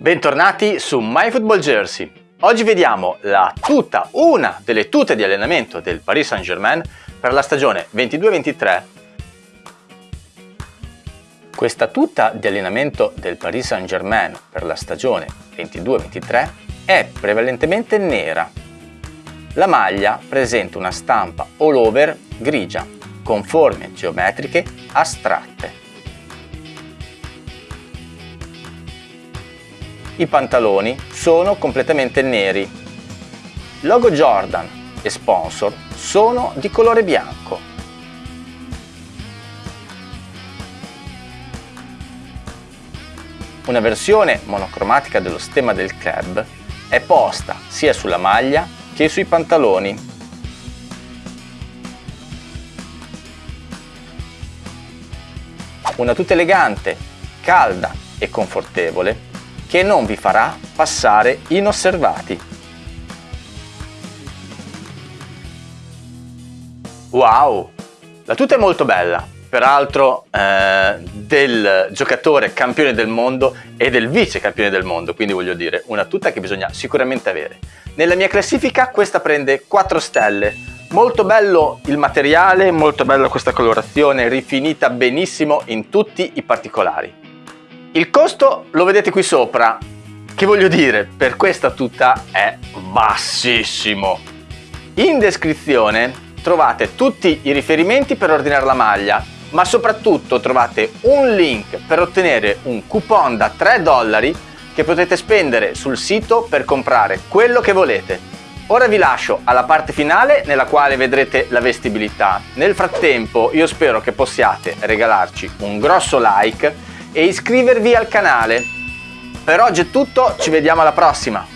Bentornati su MyFootballJersey. Oggi vediamo la tuta, una delle tute di allenamento del Paris Saint-Germain per la stagione 22-23. Questa tuta di allenamento del Paris Saint-Germain per la stagione 22-23 è prevalentemente nera. La maglia presenta una stampa all over grigia con forme geometriche astratte. I pantaloni sono completamente neri. Logo Jordan e sponsor sono di colore bianco. Una versione monocromatica dello stemma del club è posta sia sulla maglia che sui pantaloni. Una tuta elegante, calda e confortevole che non vi farà passare inosservati. Wow! La tuta è molto bella, peraltro eh, del giocatore campione del mondo e del vice campione del mondo, quindi voglio dire una tuta che bisogna sicuramente avere. Nella mia classifica questa prende 4 stelle, molto bello il materiale, molto bella questa colorazione, rifinita benissimo in tutti i particolari. Il costo lo vedete qui sopra, che voglio dire, per questa tuta è bassissimo. In descrizione trovate tutti i riferimenti per ordinare la maglia, ma soprattutto trovate un link per ottenere un coupon da 3 dollari che potete spendere sul sito per comprare quello che volete. Ora vi lascio alla parte finale nella quale vedrete la vestibilità. Nel frattempo io spero che possiate regalarci un grosso like e iscrivervi al canale. Per oggi è tutto, ci vediamo alla prossima!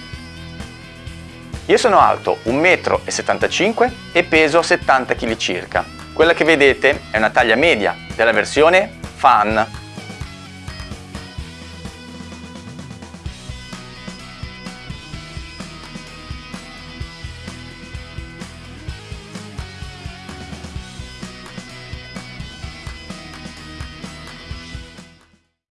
Io sono alto 1,75 m e peso 70 kg circa. Quella che vedete è una taglia media della versione Fan